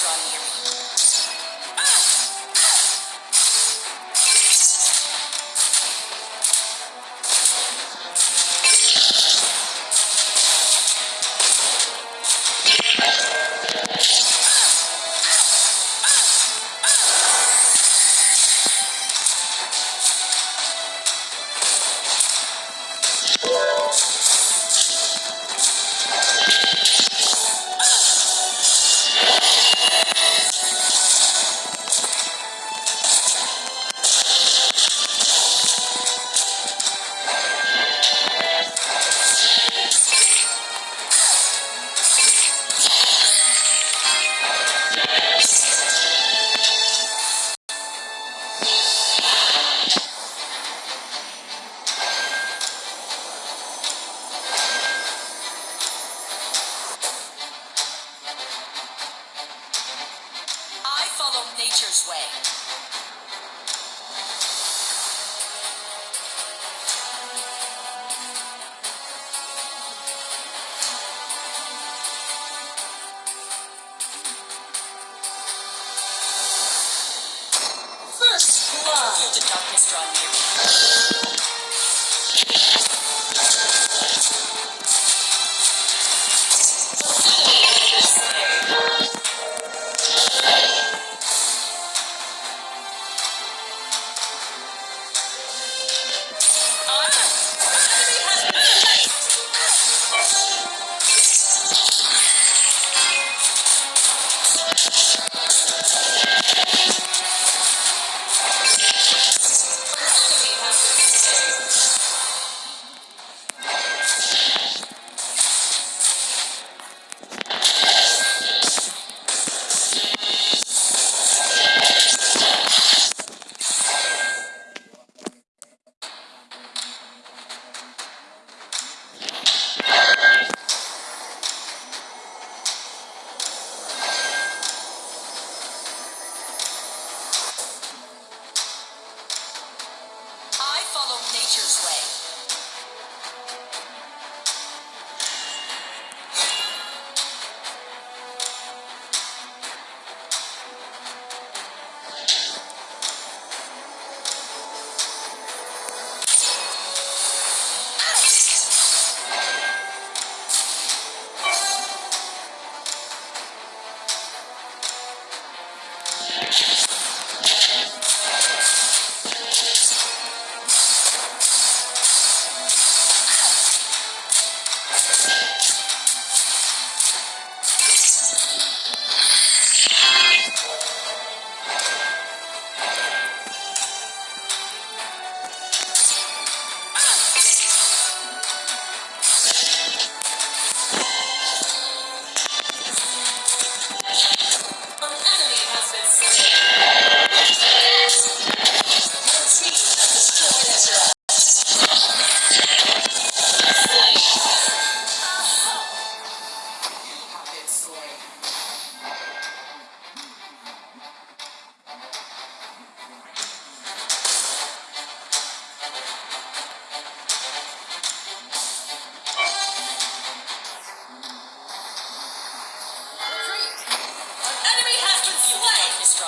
draw near me.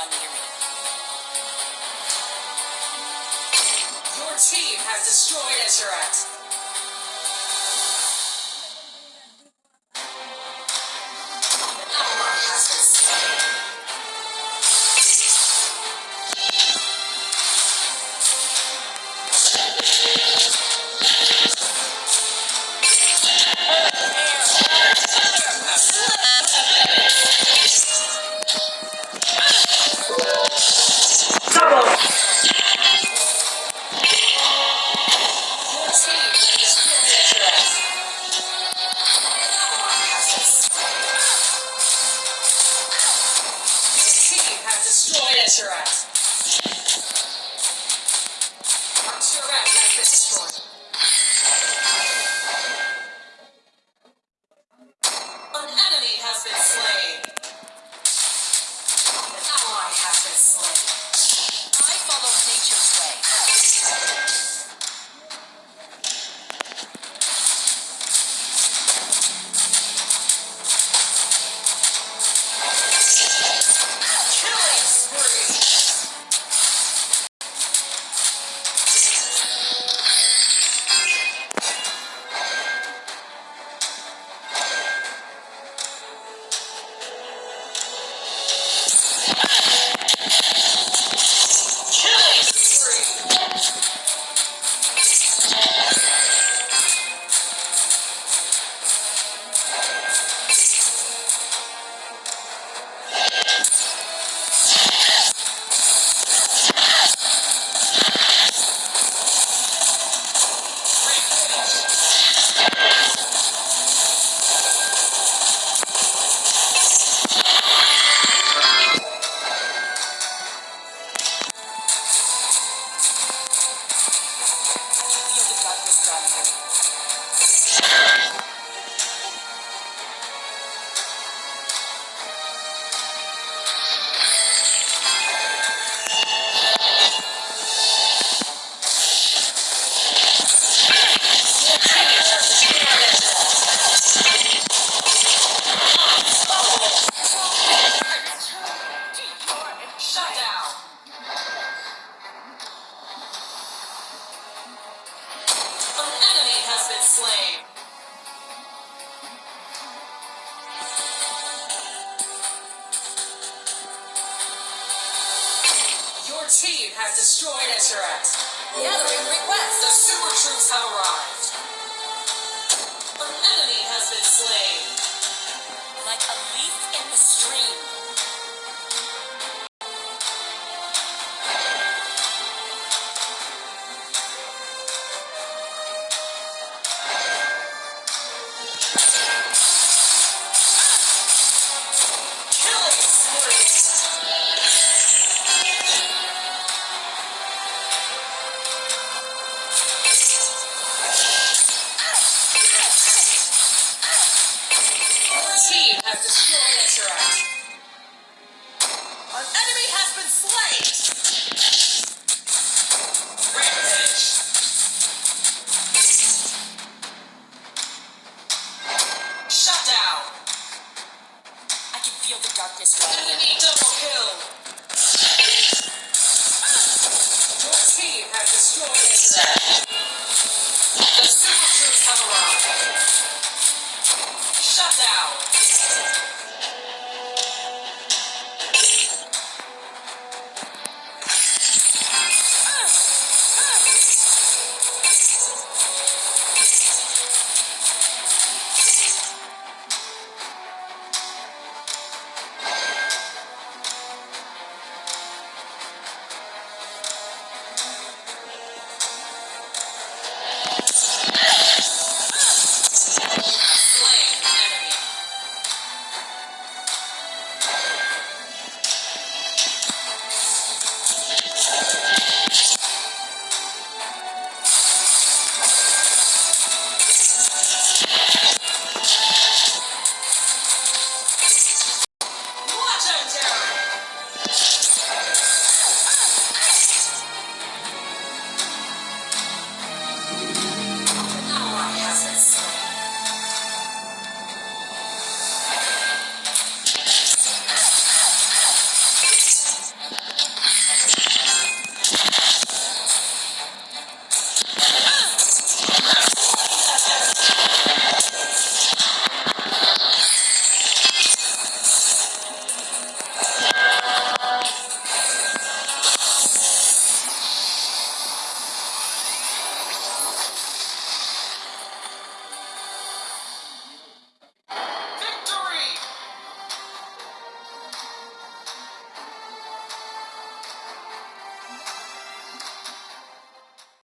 Your team has destroyed Esurat. destroyed Esherat. Once you're this destroyed. Has destroyed Esherat. Gathering requests. The super troops have arrived. An enemy has been slain. Feel the darkness in. Enemy double kill. Your team has destroyed Esherat. The super troops have arrived. Shut down.